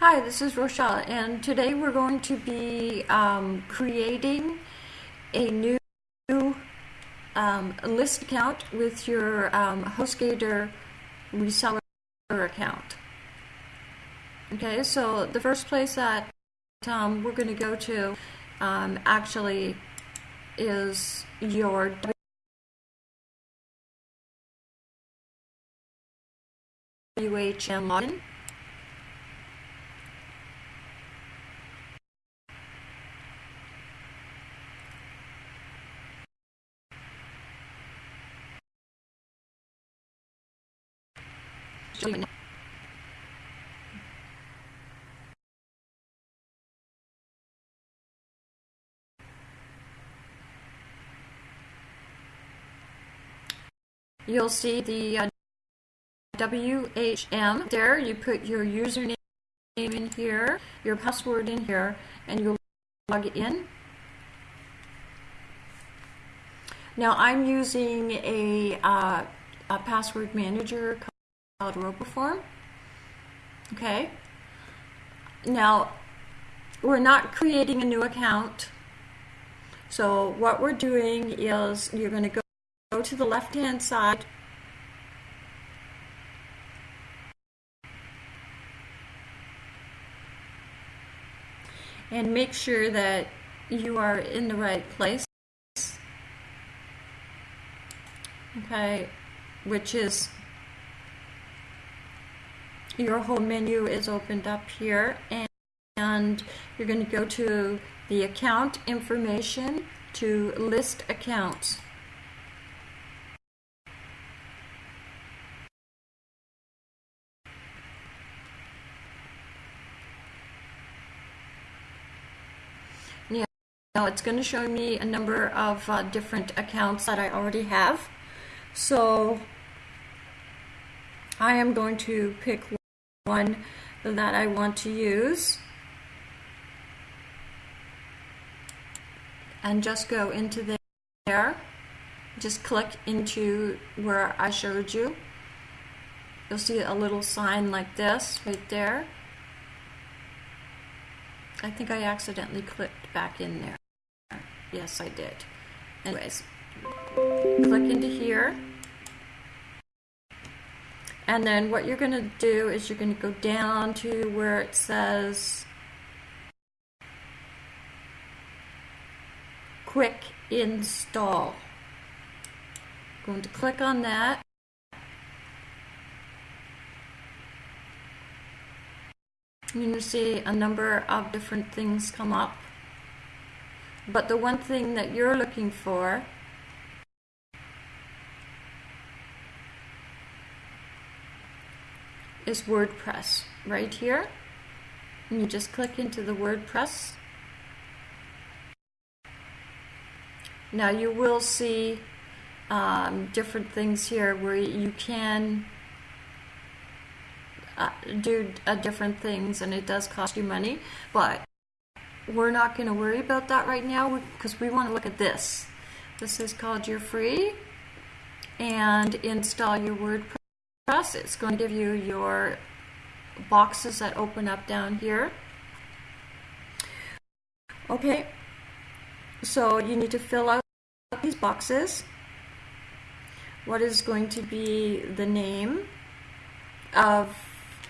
Hi, this is Rochelle, and today we're going to be um, creating a new um, list account with your um, HostGator reseller account. Okay, so the first place that um, we're going to go to um, actually is your WHM login. You'll see the uh, WHM there. You put your username in here, your password in here, and you'll log in. Now I'm using a, uh, a password manager called RoboForm. Okay. Now, we're not creating a new account. So what we're doing is you're going to go, go to the left-hand side and make sure that you are in the right place. Okay, which is your whole menu is opened up here and, you're going to go to the account information to list accounts. Now it's going to show me a number of uh, different accounts that I already have. So I am going to pick one that I want to use. And just go into there. Just click into where I showed you. You'll see a little sign like this right there. I think I accidentally clicked back in there. Yes I did. Anyways click into here and then what you're going to do is you're going to go down to where it says quick install. Going to click on that. You're going to see a number of different things come up. But the one thing that you're looking for is WordPress right here. And you just click into the WordPress. Now you will see um, different things here where you can uh, do uh, different things and it does cost you money, but we're not going to worry about that right now because we want to look at this. This is called your free and install your WordPress it's going to give you your boxes that open up down here. Okay, so you need to fill out these boxes. What is going to be the name of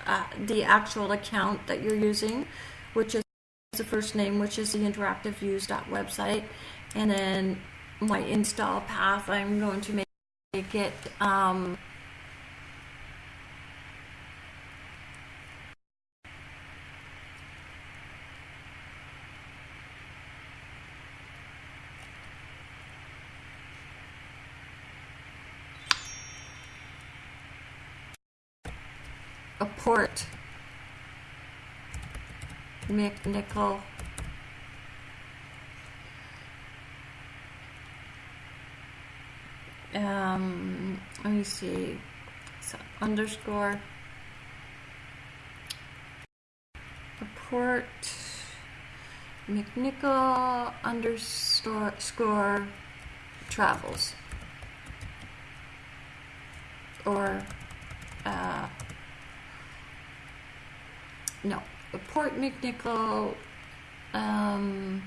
uh, the actual account that you're using, which is the first name, which is the interactiveviews.website, and then my install path, I'm going to make it um, port nickel. Um, let me see. So underscore. Port McNicoll underscore travels. Or uh, no, Port McNicoll um,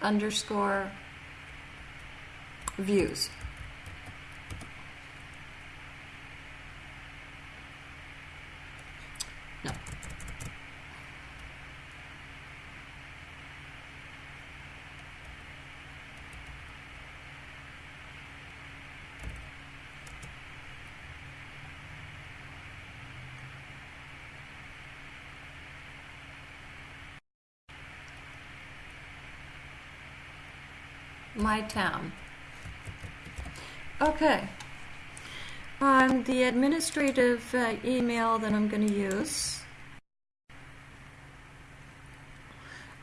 underscore views. No. My town. Okay. On the administrative uh, email that I'm going to use,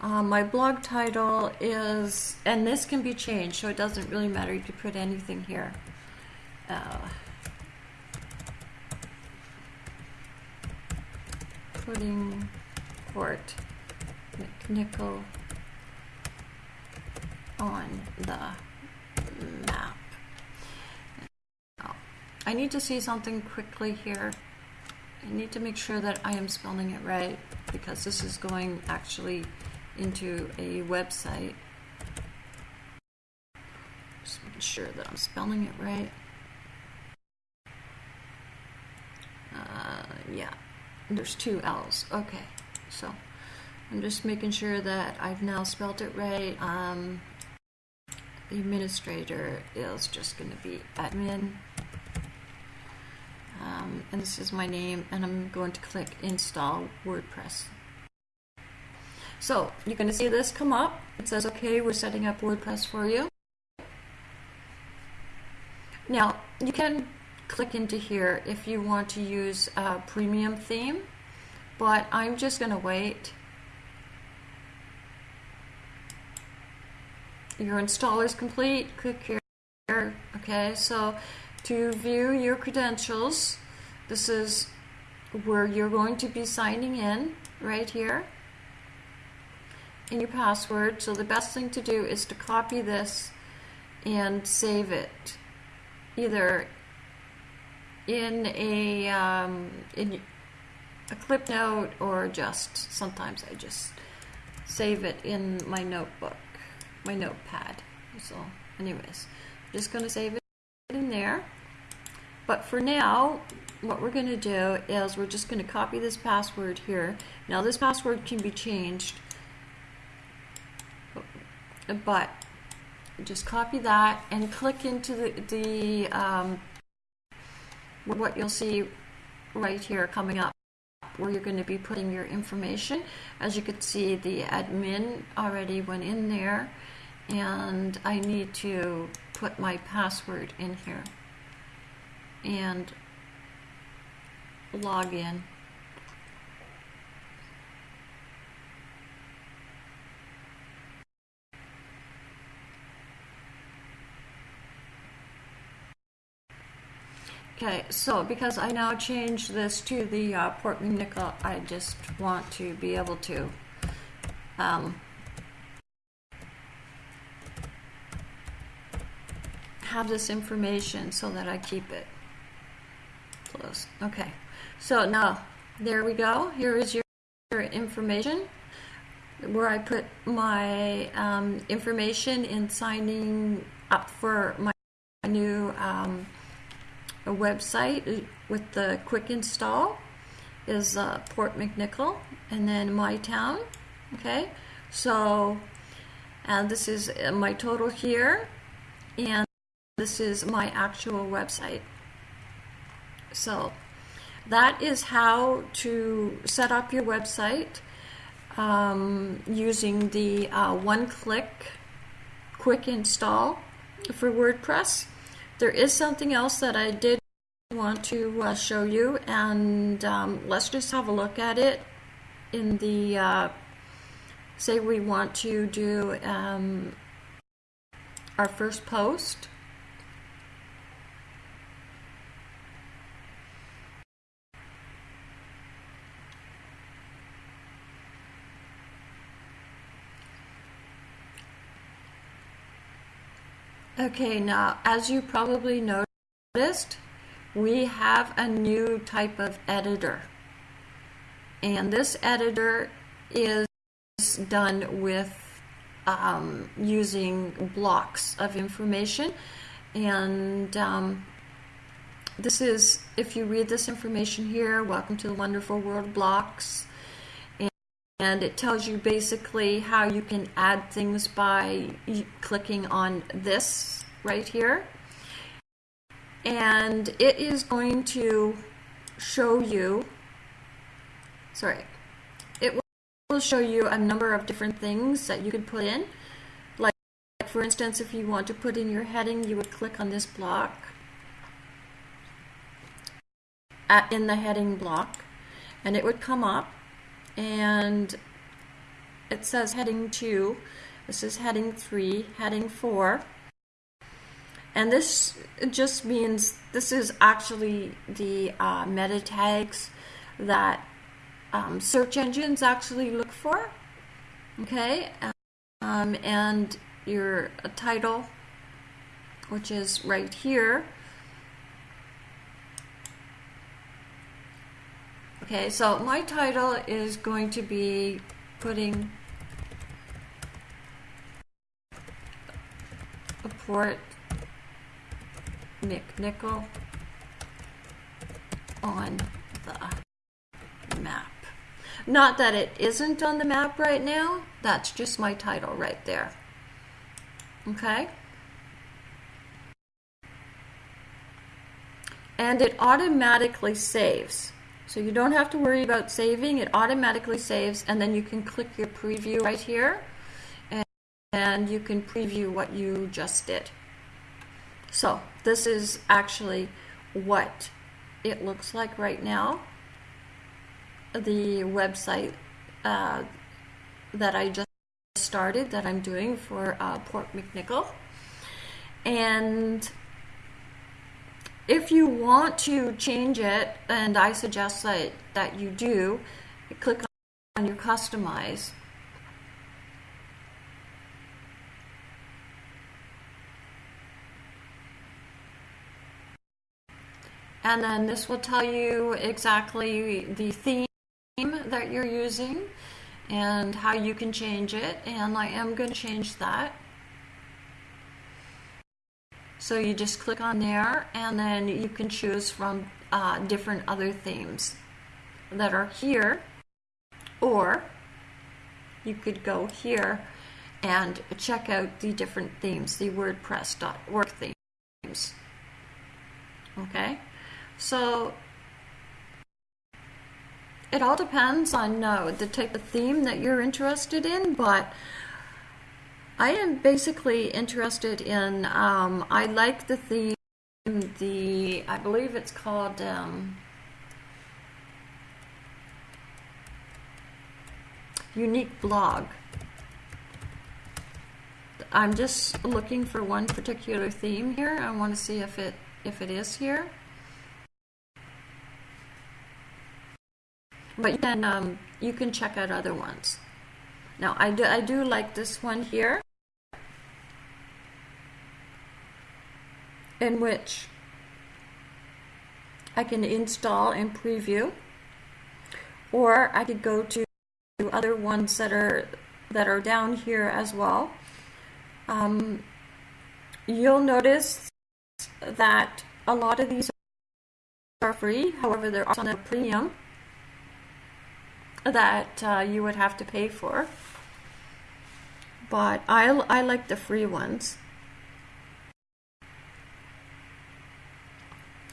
uh, my blog title is, and this can be changed, so it doesn't really matter. You could put anything here. Uh, putting Port McNicoll on the map. I need to see something quickly here. I need to make sure that I am spelling it right because this is going actually into a website. Just making sure that I'm spelling it right. Uh, yeah, there's two L's. Okay, so I'm just making sure that I've now spelled it right. Um, administrator is just going to be admin. Um, and this is my name, and I'm going to click install WordPress. So you're going to see this come up. It says, okay, we're setting up WordPress for you. Now, you can click into here if you want to use a premium theme, but I'm just going to wait your installer is complete, click here. Okay, so to view your credentials, this is where you're going to be signing in right here in your password. So the best thing to do is to copy this and save it either in a um, in a clip note or just sometimes I just save it in my notebook my notepad. So anyways, I'm just going to save it in there. But for now, what we're going to do is we're just going to copy this password here. Now this password can be changed, but just copy that and click into the, the um, what you'll see right here coming up where you're going to be putting your information. As you can see, the admin already went in there and I need to put my password in here and log in. Okay, so because I now changed this to the uh, Port McNicoll, I just want to be able to um, have this information so that I keep it close. Okay, so now there we go. Here is your, your information where I put my um, information in signing up for my new um, website with the quick install is uh, Port McNicoll and then my town. Okay, so and this is my total here and this is my actual website. So that is how to set up your website um, using the uh, one-click quick install for WordPress. There is something else that I did want to uh, show you and um, let's just have a look at it in the uh, say we want to do um, our first post Okay, now as you probably noticed, we have a new type of editor. And this editor is done with um, using blocks of information. And um, this is, if you read this information here, welcome to the wonderful world of blocks. And, it tells you basically how you can add things by clicking on this right here. And it is going to show you, sorry, it will show you a number of different things that you could put in. Like, for instance, if you want to put in your heading, you would click on this block at, in the heading block and it would come up and it says heading 2 this is heading 3 heading 4 and this just means this is actually the uh, meta tags that um, search engines actually look for. Okay? Um, and your title which is right here Okay, so my title is going to be putting a Port McNicoll on the map. Not that it isn't on the map right now, that's just my title right there. Okay? And it automatically saves. So you don't have to worry about saving. It automatically saves and then you can click your preview right here and, and you can preview what you just did. So this is actually what it looks like right now. The website uh, that I just started that I'm doing for uh, Port McNicoll. And if you want to change it, and I suggest that, that you do, click on your customize. And then this will tell you exactly the theme that you're using and how you can change it. And I am going to change that. So you just click on there and then you can choose from uh, different other themes that are here or you could go here and check out the different themes, the WordPress.org themes. Okay, so it all depends on uh, the type of theme that you're interested in, but I am basically interested in, um, I like the theme, the, I believe it's called, um, Unique Blog. I'm just looking for one particular theme here. I want to see if it if it is here. But you can um, you can check out other ones. Now I do I do like this one here. In which I can install and preview or I could go to other ones that are that are down here as well. Um, you'll notice that a lot of these are free, however there are some premium that uh, you would have to pay for. But I, I like the free ones.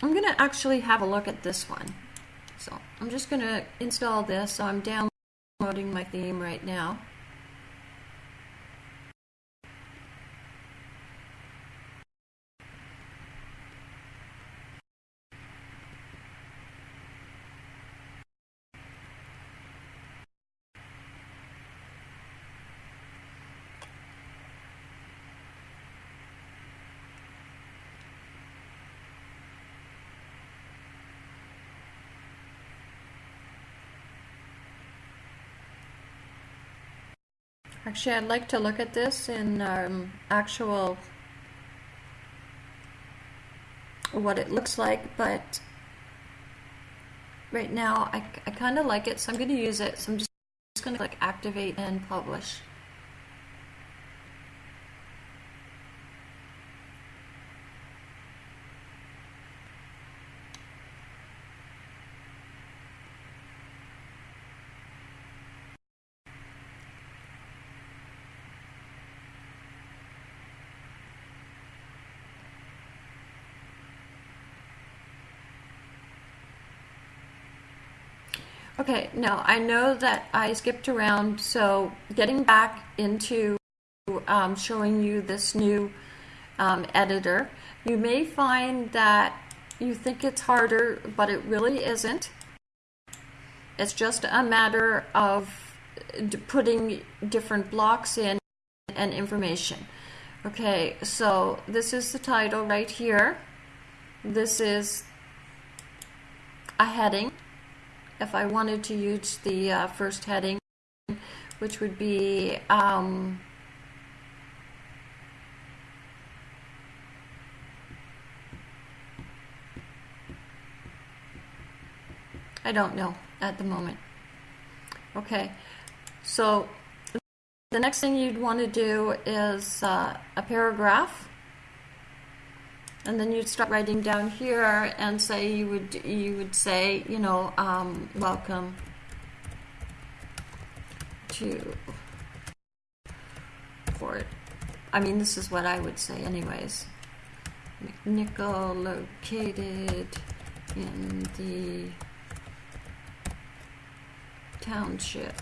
I'm going to actually have a look at this one. So I'm just going to install this. So I'm downloading my theme right now. Actually, I'd like to look at this in um, actual what it looks like, but right now. I, I kind of like it, so I'm going to use it. So I'm just, just going to click activate and publish. Okay, now I know that I skipped around, so getting back into um, showing you this new um, editor, you may find that you think it's harder, but it really isn't. It's just a matter of putting different blocks in and information. Okay, so this is the title right here. This is a heading if I wanted to use the uh, first heading, which would be um, I don't know at the moment. Okay, so the next thing you'd want to do is uh, a paragraph and then you'd start writing down here and say you would you would say you know um, welcome to port I mean this is what I would say anyways. McNicoll located in the township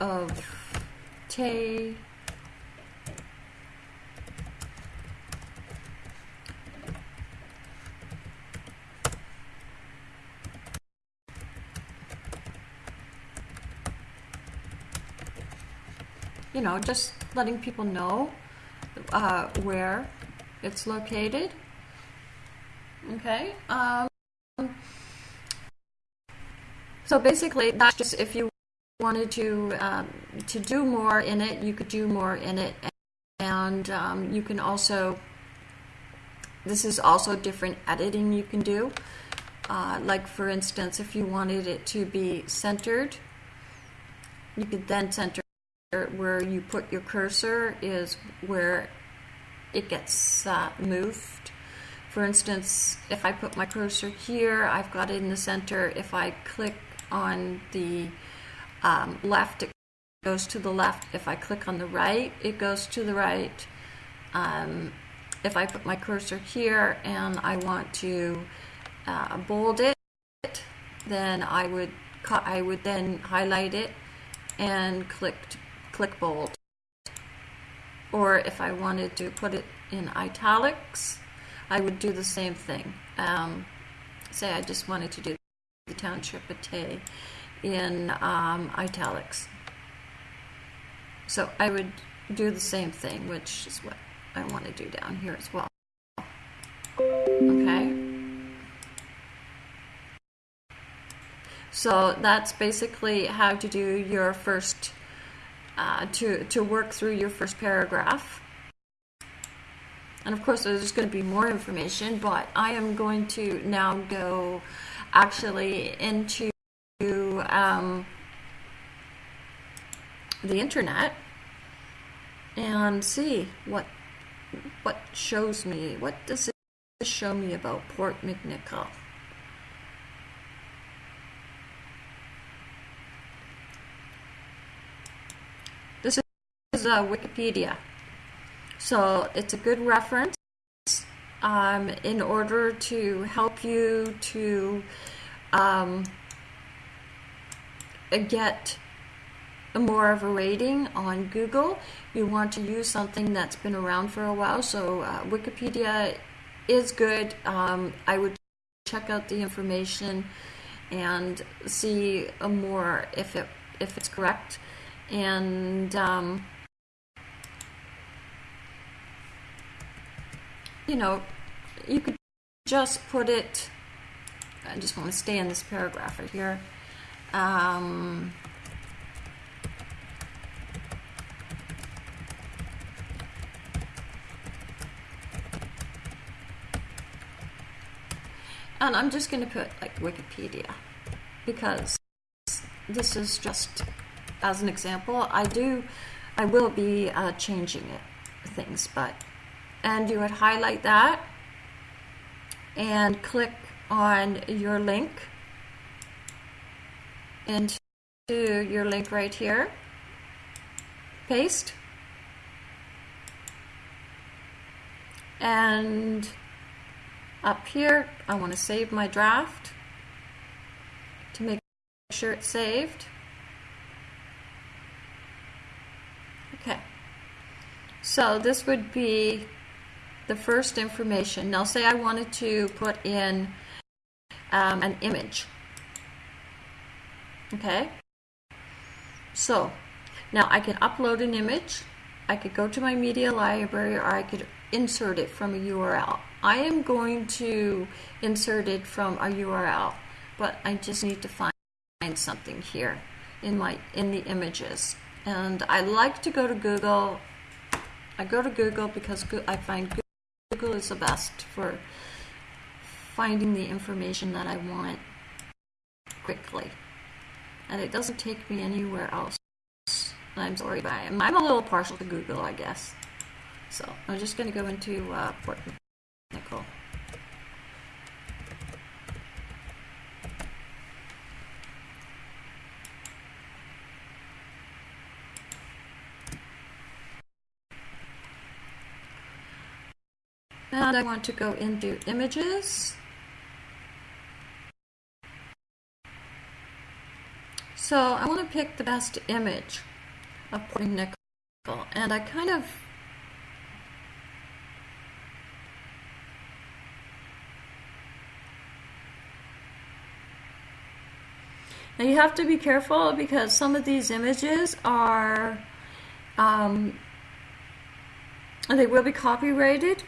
of Tay you know, just letting people know uh, where it's located. Okay. Um, so basically, that's just if you wanted to um, to do more in it, you could do more in it, and um, you can also. This is also different editing you can do. Uh, like for instance, if you wanted it to be centered, you could then center where you put your cursor is where it gets uh, moved. For instance, if I put my cursor here, I've got it in the center. If I click on the um, left, it goes to the left. If I click on the right, it goes to the right. Um, if I put my cursor here and I want to uh, bold it, then I would I would then highlight it and click click bold. Or if I wanted to put it in italics, I would do the same thing. Um, say I just wanted to do the township of Tay in um, italics. So I would do the same thing, which is what I want to do down here as well. Okay. So that's basically how to do your first uh, to, to work through your first paragraph. And of course, there's going to be more information, but I am going to now go actually into um, the internet and see what what shows me. What does it show me about Port McNicoll? Is uh, Wikipedia. So it's a good reference um, in order to help you to um, get more of a rating on Google. You want to use something that's been around for a while. So uh, Wikipedia is good. Um, I would check out the information and see more if it if it's correct. And um, you know, you could just put it, I just want to stay in this paragraph right here. Um, and I'm just going to put like Wikipedia. because this is just as an example. I do, I will be uh, changing it, things, but, and you would highlight that and click on your link into your link right here, paste, and up here I want to save my draft to make sure it's saved. Okay, so this would be the first information. Now say I wanted to put in um, an image. Okay, so now I can upload an image, I could go to my media library or I could insert it from a URL. I am going to insert it from a URL, but I just need to find something here in my in the images. And I like to go to Google. I go to Google because I find Google is the best for finding the information that I want quickly. And it doesn't take me anywhere else. I'm sorry, but I'm, I'm a little partial to Google, I guess. So I'm just going to go into uh, Port. And I want to go into images. So I want to pick the best image of Port Nickel. And I kind of Now you have to be careful because some of these images are, um, they will be copyrighted.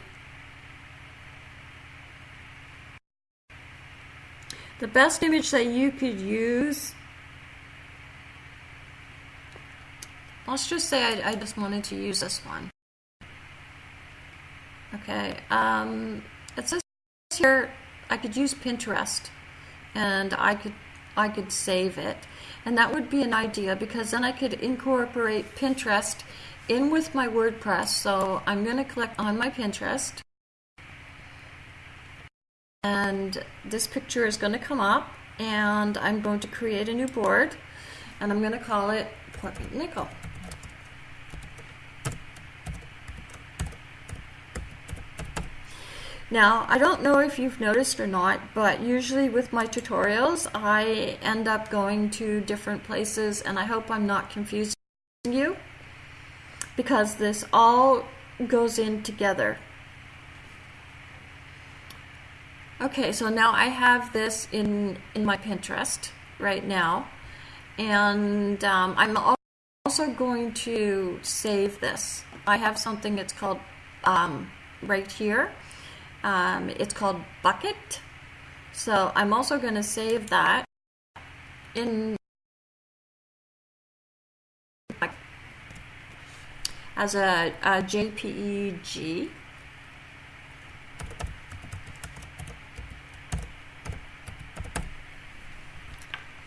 The best image that you could use, let's just say I, I just wanted to use this one. Okay, um, it says here I could use Pinterest and I could I could save it. And that would be an idea because then I could incorporate Pinterest in with my WordPress. So I'm going to click on my Pinterest. And this picture is going to come up and I'm going to create a new board and I'm going to call it Portland Nickel. Now, I don't know if you've noticed or not, but usually with my tutorials, I end up going to different places, and I hope I'm not confusing you, because this all goes in together. Okay, so now I have this in, in my Pinterest right now, and um, I'm also going to save this. I have something that's called um, right here um, it's called Bucket. So I'm also going to save that in as a, a JPEG.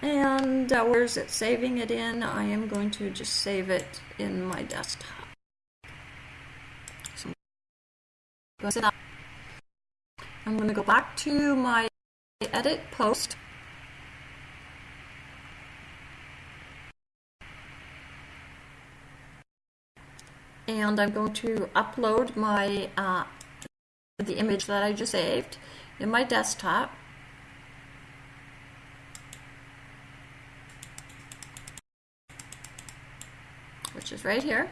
And uh, where is it saving it in? I am going to just save it in my desktop. So I'm going to go back to my edit post. And I'm going to upload my uh, the image that I just saved in my desktop. Which is right here.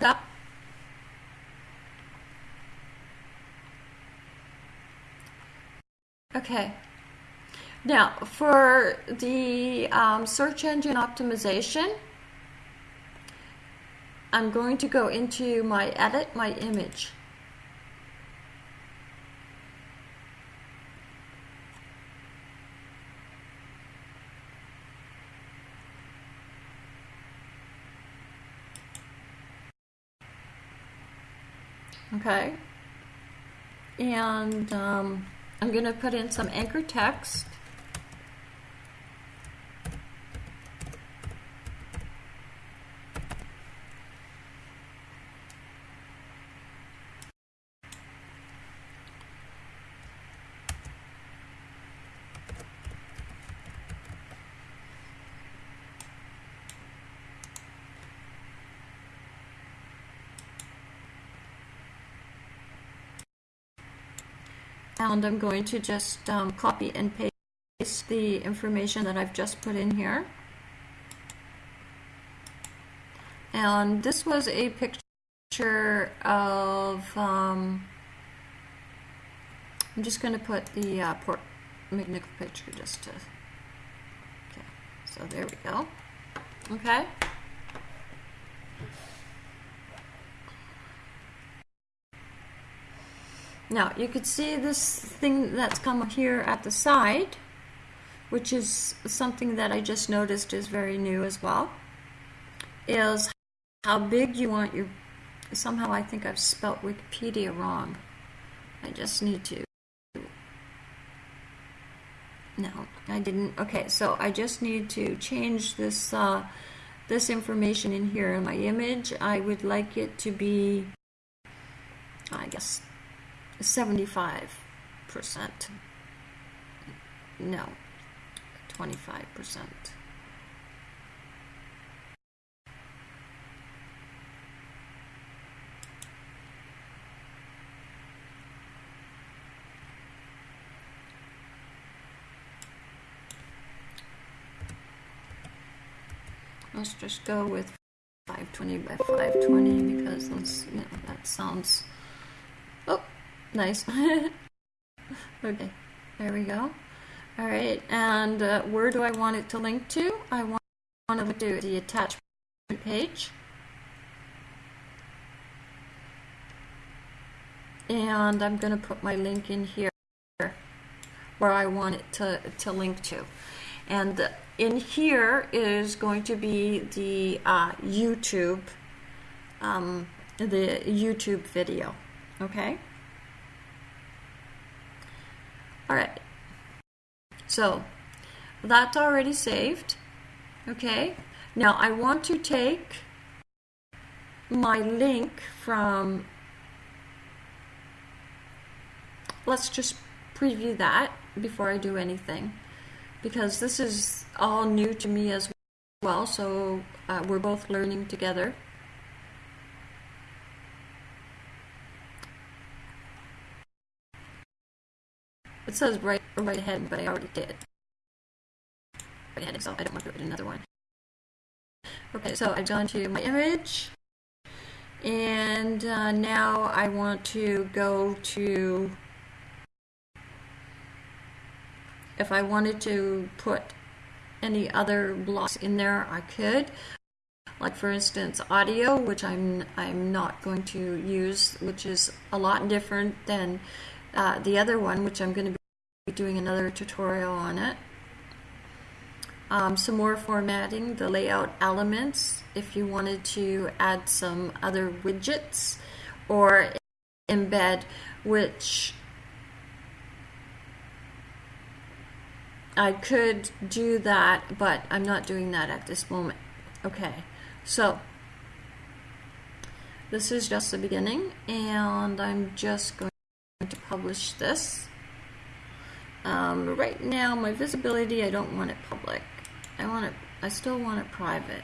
up Okay. Now, for the um, search engine optimization, I'm going to go into my edit my image. Okay. And um, I'm going to put in some anchor text. And I'm going to just um, copy and paste the information that I've just put in here. And this was a picture of, um, I'm just going to put the uh, Port McNicoll picture just to, okay, so there we go. Okay. Now you could see this thing that's come here at the side, which is something that I just noticed is very new as well, is how big you want your, somehow I think I've spelt Wikipedia wrong. I just need to, no, I didn't, okay, so I just need to change this, uh, this information in here in my image. I would like it to be, I guess, 75%. No, 25%. Let's just go with 520 by 520 because you know, that sounds, oh, Nice. okay, there we go. All right, and uh, where do I want it to link to? I want, to link to the attachment page. And I'm going to put my link in here where I want it to, to link to. And in here is going to be the uh, YouTube, um, the YouTube video, okay? All right. So that's already saved. Okay. Now I want to take my link from, let's just preview that before I do anything because this is all new to me as well. So uh, we're both learning together. It says right right ahead, but I already did. Right ahead, so I don't want to write another one. Okay, so I've gone to my image, and uh, now I want to go to, if I wanted to put any other blocks in there, I could. Like for instance, audio, which I'm I'm not going to use, which is a lot different than uh, the other one, which I'm going to doing another tutorial on it. Um, some more formatting, the layout elements, if you wanted to add some other widgets or embed, which I could do that, but I'm not doing that at this moment. Okay, so this is just the beginning, and I'm just going to publish this. Um, right now, my visibility, I don't want it public. I want it, I still want it private.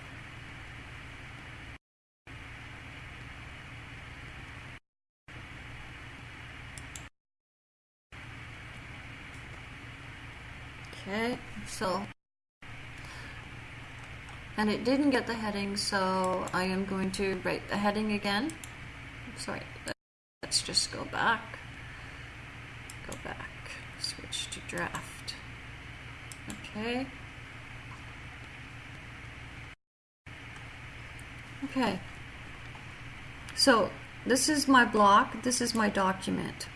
Okay, so, and it didn't get the heading, so I am going to write the heading again. Sorry, let's just go back. Go back to draft. Okay. Okay. So this is my block, this is my document.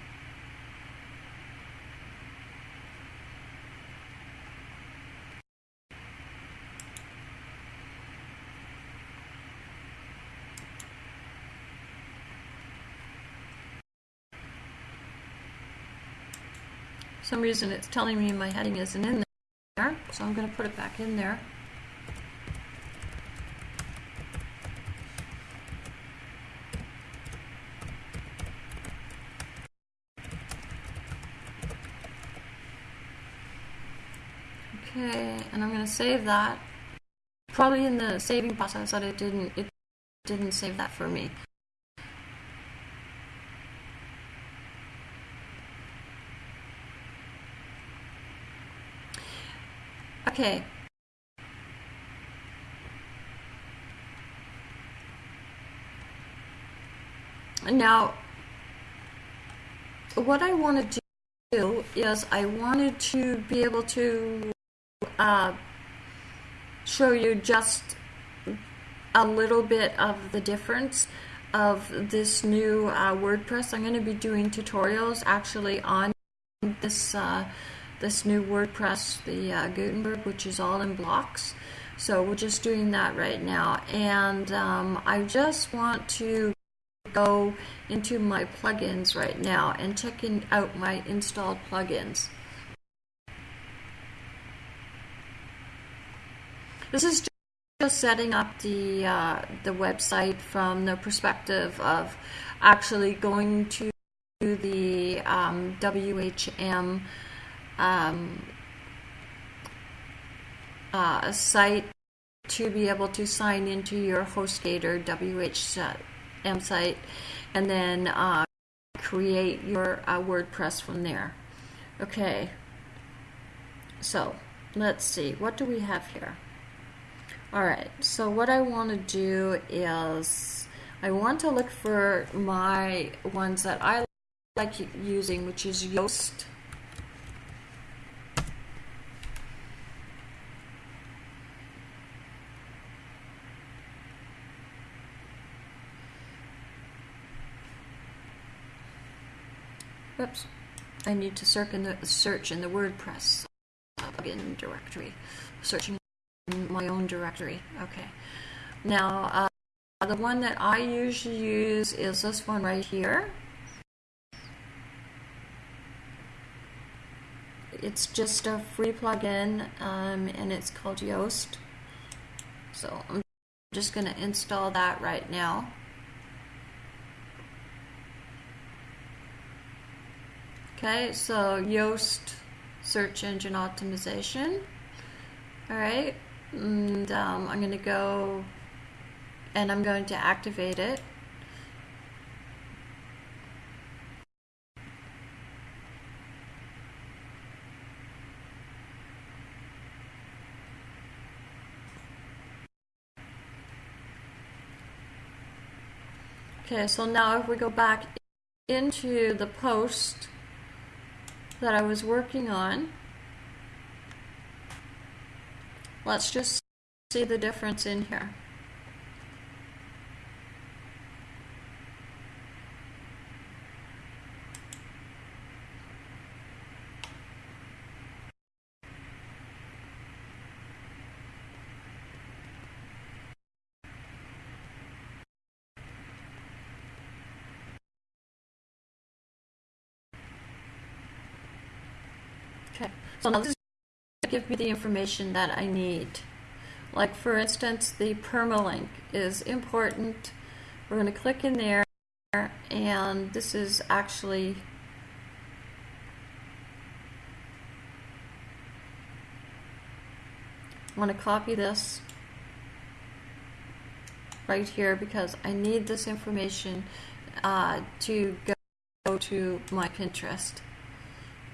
Some reason it's telling me my heading isn't in there, so I'm going to put it back in there. Okay, and I'm going to save that. Probably in the saving process that it didn't it didn't save that for me. Okay. Now, what I want to do is I wanted to be able to uh, show you just a little bit of the difference of this new uh, WordPress. I'm going to be doing tutorials actually on this uh, this new WordPress, the uh, Gutenberg, which is all in blocks. So we're just doing that right now. And um, I just want to go into my plugins right now and checking out my installed plugins. This is just setting up the uh, the website from the perspective of actually going to the um, WHM um, uh, site to be able to sign into your HostGator WHM site and then uh, create your uh, WordPress from there. Okay, so let's see, what do we have here? All right, so what I want to do is I want to look for my ones that I like using, which is Yoast Oops. I need to search in the, search in the WordPress plugin directory. Searching in my own directory. Okay. Now, uh, the one that I usually use is this one right here. It's just a free plugin, um, and it's called Yoast. So I'm just going to install that right now. Okay, so Yoast search engine optimization. All right, and um, I'm going to go and I'm going to activate it. Okay, so now if we go back into the post that I was working on. Let's just see the difference in here. Okay, so now this give me the information that I need. Like for instance, the permalink is important. We're going to click in there and this is actually I want to copy this right here because I need this information uh, to go to my Pinterest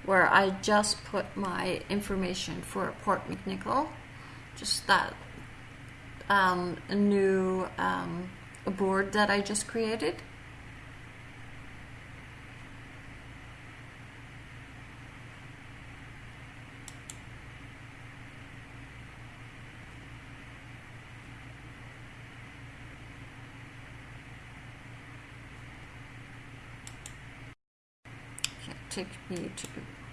where I just put my information for Port McNicoll, just that um, new um, board that I just created. Take me to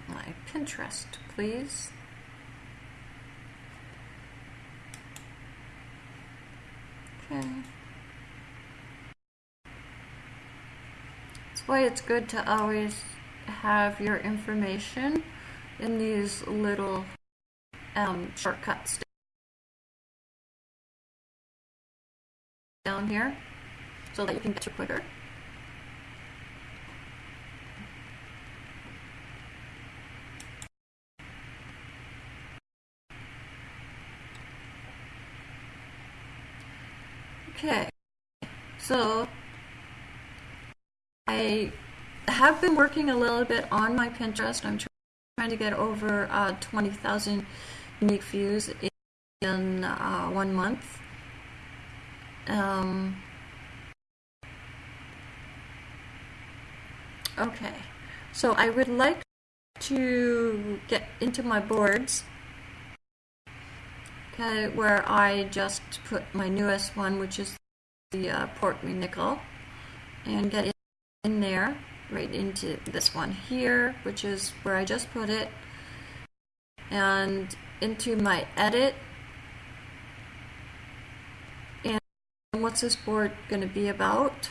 my Pinterest, please. Okay. That's why it's good to always have your information in these little um, shortcuts down here so that you can get to quicker. Okay, so I have been working a little bit on my Pinterest. I'm trying to get over uh, 20,000 unique views in uh, one month. Um, okay, so I would like to get into my boards okay, where I just put my newest one, which is the uh, Port McNicoll, and get it in there, right into this one here, which is where I just put it, and into my edit. And what's this board going to be about?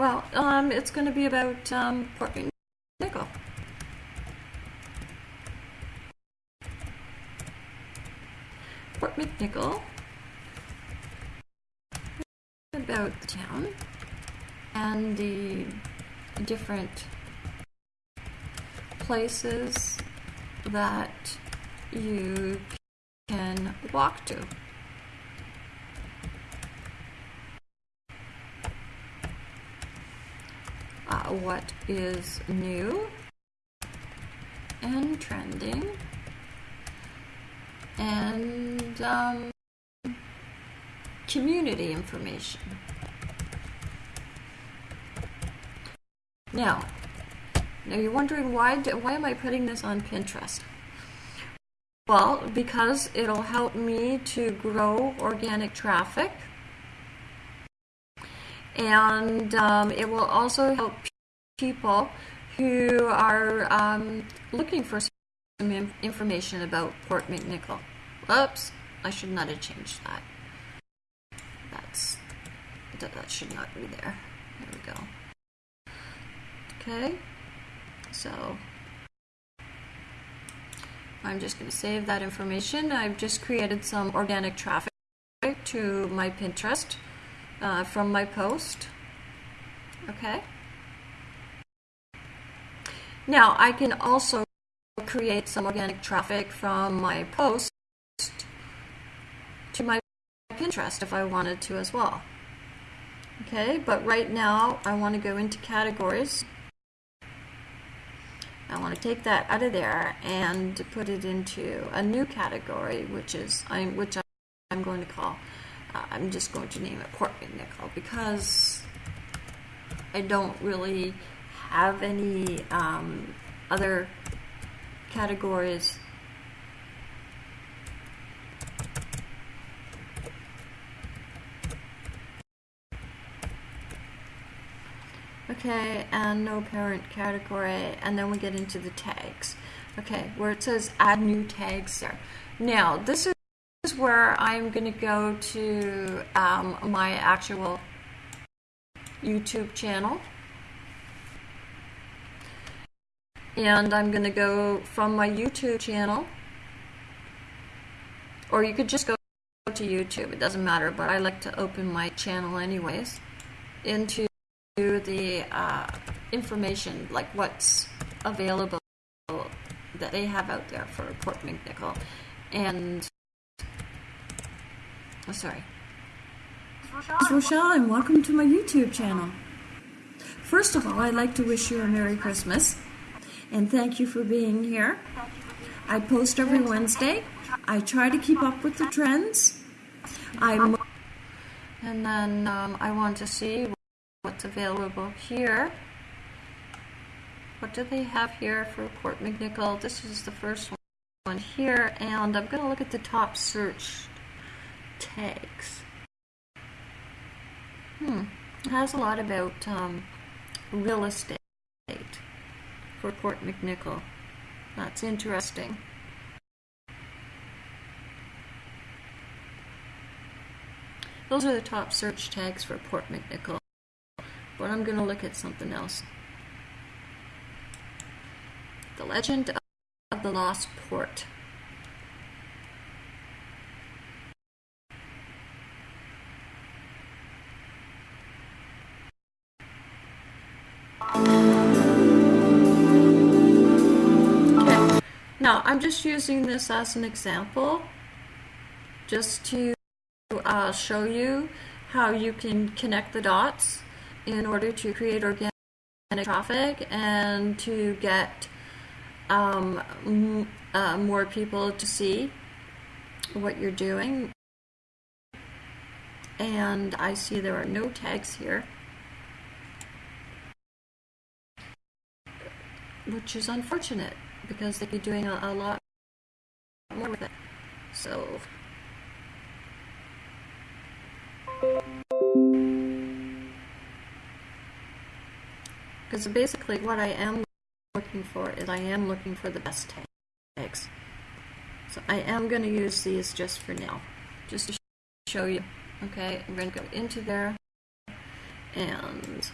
Well, um, it's going to be about um, Port McNicoll. Port McNicoll, about the town and the different places that you can walk to. What is new and trending and um, community information. Now, now you're wondering why do, why am I putting this on Pinterest? Well, because it'll help me to grow organic traffic and um, it will also help people who are um, looking for some information about Port McNicoll. Oops, I should not have changed that. That's that, that should not be there. There we go. Okay, so I'm just going to save that information. I've just created some organic traffic to my Pinterest uh, from my post. Okay. Now I can also create some organic traffic from my post to my Pinterest if I wanted to as well. Okay, but right now I want to go into categories. I want to take that out of there and put it into a new category, which is I'm which I'm going to call I'm just going to name it Port nickel because I don't really have any um, other categories Okay, and no parent category, and then we get into the tags. Okay, where it says add new tags there. Now, this is is where I'm going to go to um, my actual YouTube channel. And I'm going to go from my YouTube channel, or you could just go to YouTube, it doesn't matter, but I like to open my channel anyways, into the uh, information, like what's available that they have out there for Port McNicoll. And Oh, sorry. It's Rochelle, and welcome to my YouTube channel. First of all, I'd like to wish you a Merry Christmas, and thank you for being here. I post every Wednesday. I try to keep up with the trends. I'm and then um, I want to see what's available here. What do they have here for Port McNicoll? This is the first one here, and I'm going to look at the top search tags. Hmm. It has a lot about um, real estate for Port McNicoll. That's interesting. Those are the top search tags for Port McNicoll. But I'm going to look at something else. The Legend of the Lost Port. Now, I'm just using this as an example, just to uh, show you how you can connect the dots in order to create organic traffic and to get um, uh, more people to see what you're doing. And I see there are no tags here, which is unfortunate because they'd be doing a, a lot more with it. So. Because basically, what I am looking for is I am looking for the best tags. So I am going to use these just for now, just to show you. Okay, I'm going to go into there and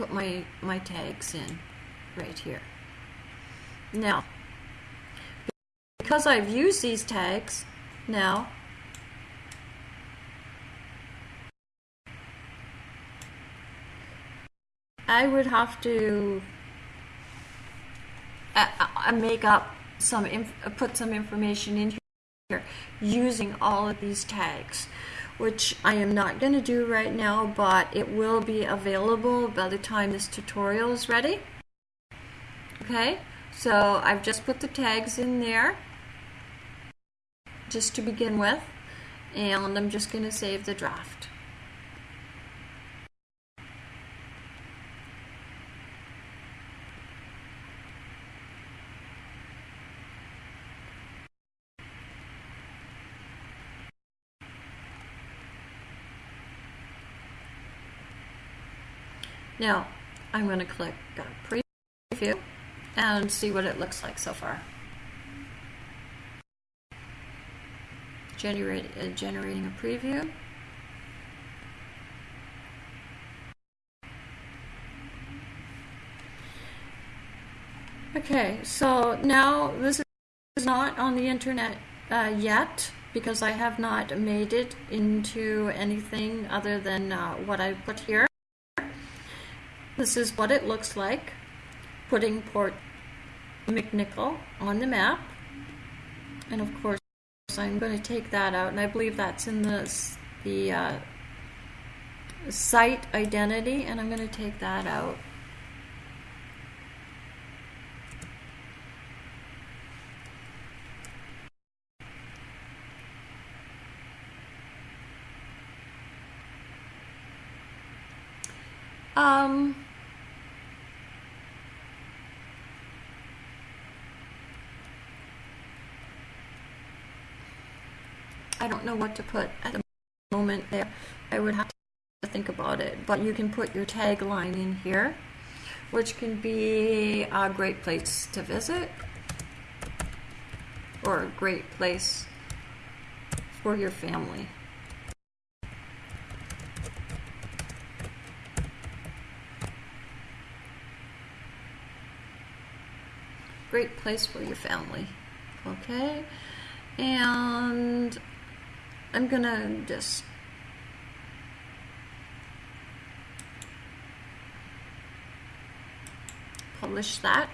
put my my tags in right here. Now, because I've used these tags now, I would have to uh, uh, make up some, uh, put some information in here using all of these tags, which I am not going to do right now, but it will be available by the time this tutorial is ready. Okay, so I've just put the tags in there just to begin with, and I'm just going to save the draft. Now, I'm going to click uh, preview and see what it looks like so far. Generate, uh, generating a preview. Okay, so now this is not on the internet uh, yet because I have not made it into anything other than uh, what I put here. This is what it looks like, putting Port McNicoll on the map. And of course, I'm going to take that out, and I believe that's in the, the uh, site identity, and I'm going to take that out. Um, I don't know what to put at the moment there. I would have to think about it. But you can put your tagline in here, which can be a great place to visit or a great place for your family. Great place for your family. Okay? And I'm gonna just publish that.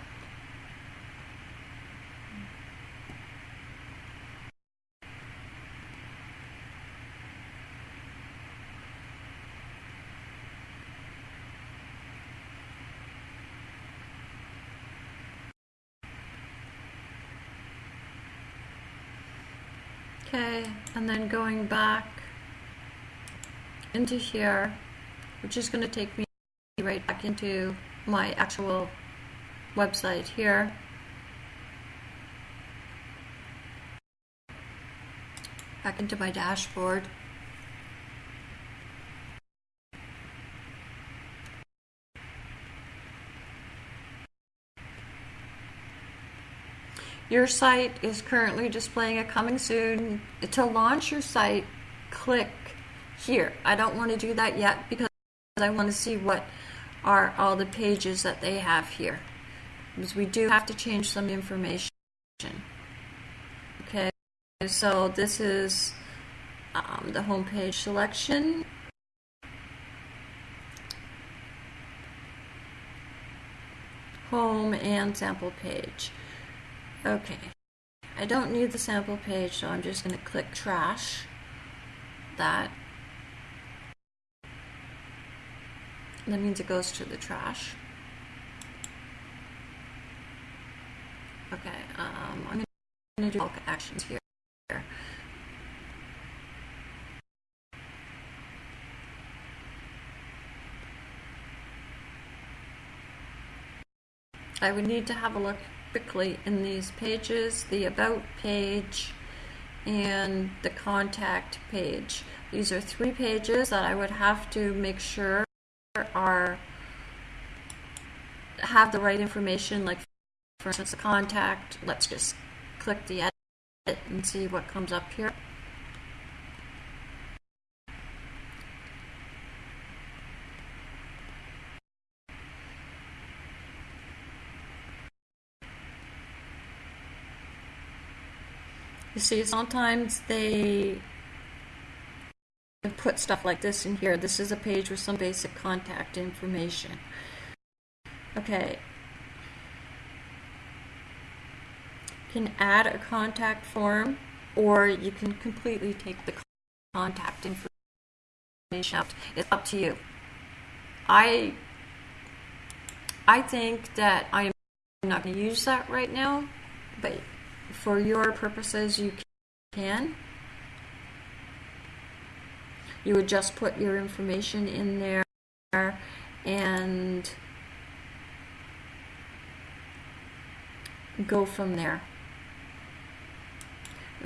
Okay, and then going back into here, which is going to take me right back into my actual website here. Back into my dashboard. Your site is currently displaying a coming soon. To launch your site, click here. I don't want to do that yet because I want to see what are all the pages that they have here. Because we do have to change some information. Okay, so this is um, the homepage selection. Home and sample page. Okay, I don't need the sample page, so I'm just going to click trash that. That means it goes to the trash. Okay, um, I'm going to do bulk actions here. I would need to have a look quickly in these pages, the about page and the contact page. These are three pages that I would have to make sure are have the right information like for instance the contact let's just click the edit and see what comes up here see, sometimes they put stuff like this in here. This is a page with some basic contact information. Okay. You can add a contact form or you can completely take the contact information out. It's up to you. I I think that I am not going to use that right now, but for your purposes you can. You would just put your information in there and go from there.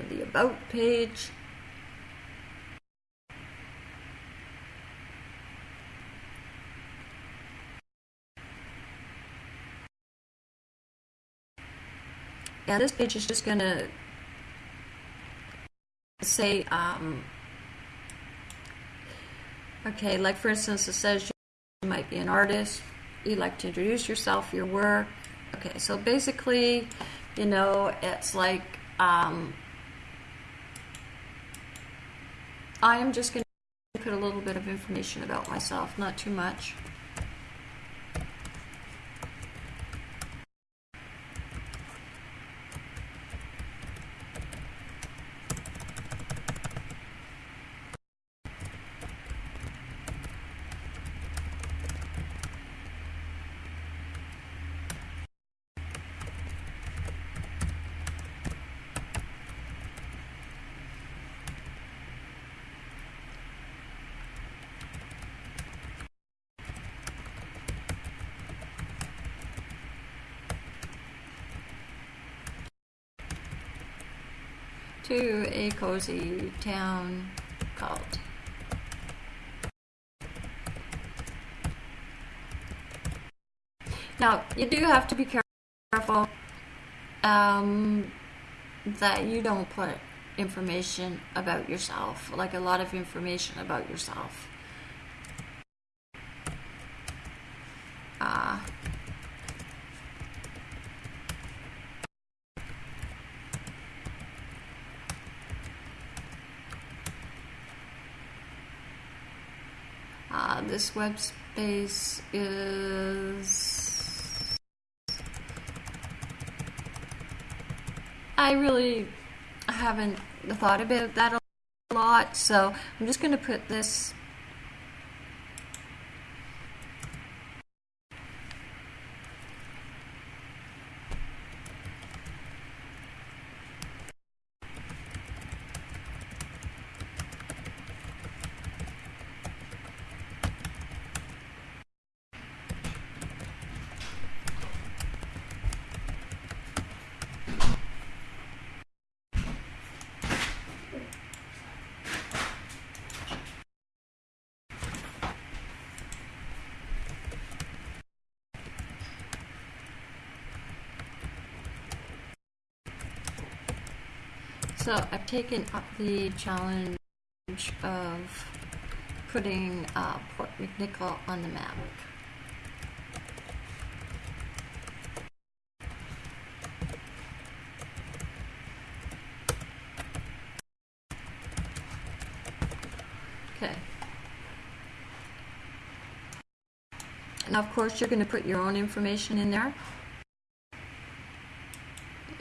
The About page. Yeah, this page is just going to say, um, okay, like for instance, it says you might be an artist, you'd like to introduce yourself, your work. Okay, so basically, you know, it's like, um, I am just going to put a little bit of information about myself, not too much. to a cozy town called. Now, you do have to be careful um, that you don't put information about yourself, like a lot of information about yourself. Uh, Uh, this web space is. I really haven't thought about that a lot, so I'm just going to put this So I've taken up the challenge of putting uh, Port McNicoll on the map. Okay. Now, of course, you're going to put your own information in there.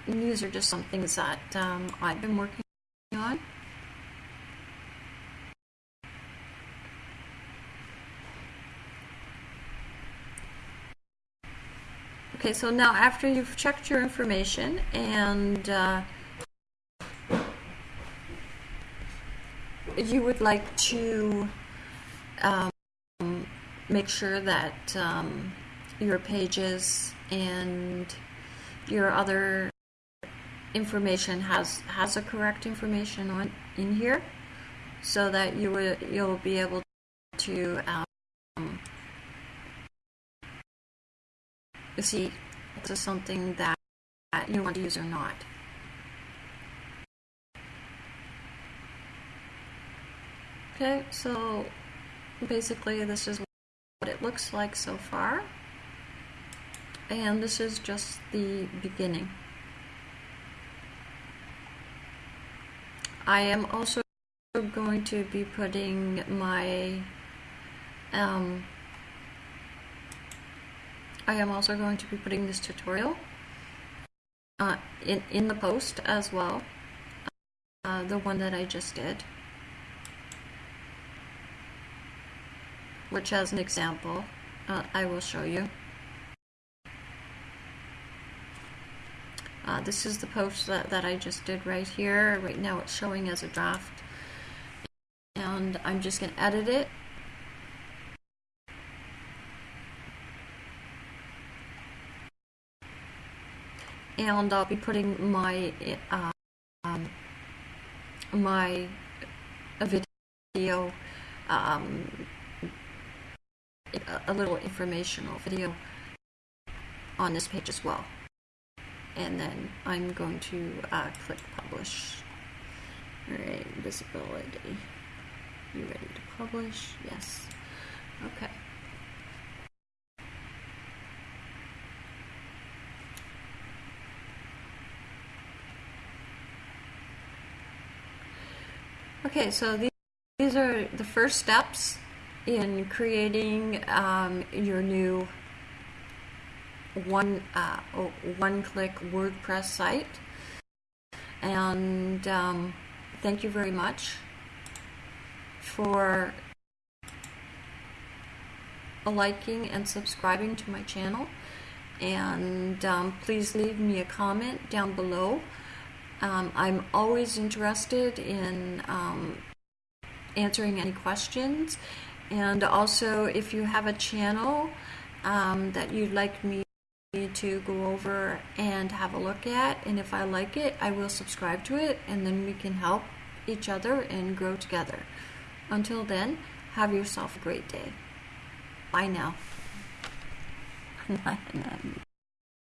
And these are just some things that um, I've been working on. Okay, so now after you've checked your information and uh, you would like to um, make sure that um, your pages and your other information has has a correct information on in here so that you will you'll be able to um, see this is something that you want to use or not. Okay, so basically this is what it looks like so far. And this is just the beginning. I am also going to be putting my um, I am also going to be putting this tutorial uh, in, in the post as well, uh, the one that I just did, which as an example, uh, I will show you. Uh, this is the post that, that I just did right here. Right now it's showing as a draft. And I'm just going to edit it and I'll be putting my uh, um, my video um, a little informational video on this page as well and then I'm going to uh, click publish. Alright visibility. You ready to publish? Yes. Okay. Okay, so these, these are the first steps in creating um, your new one uh, one-click WordPress site. And um, thank you very much for liking and subscribing to my channel. And um, please leave me a comment down below um, I'm always interested in um, answering any questions. And also, if you have a channel um, that you'd like me to go over and have a look at, and if I like it, I will subscribe to it, and then we can help each other and grow together. Until then, have yourself a great day. Bye now.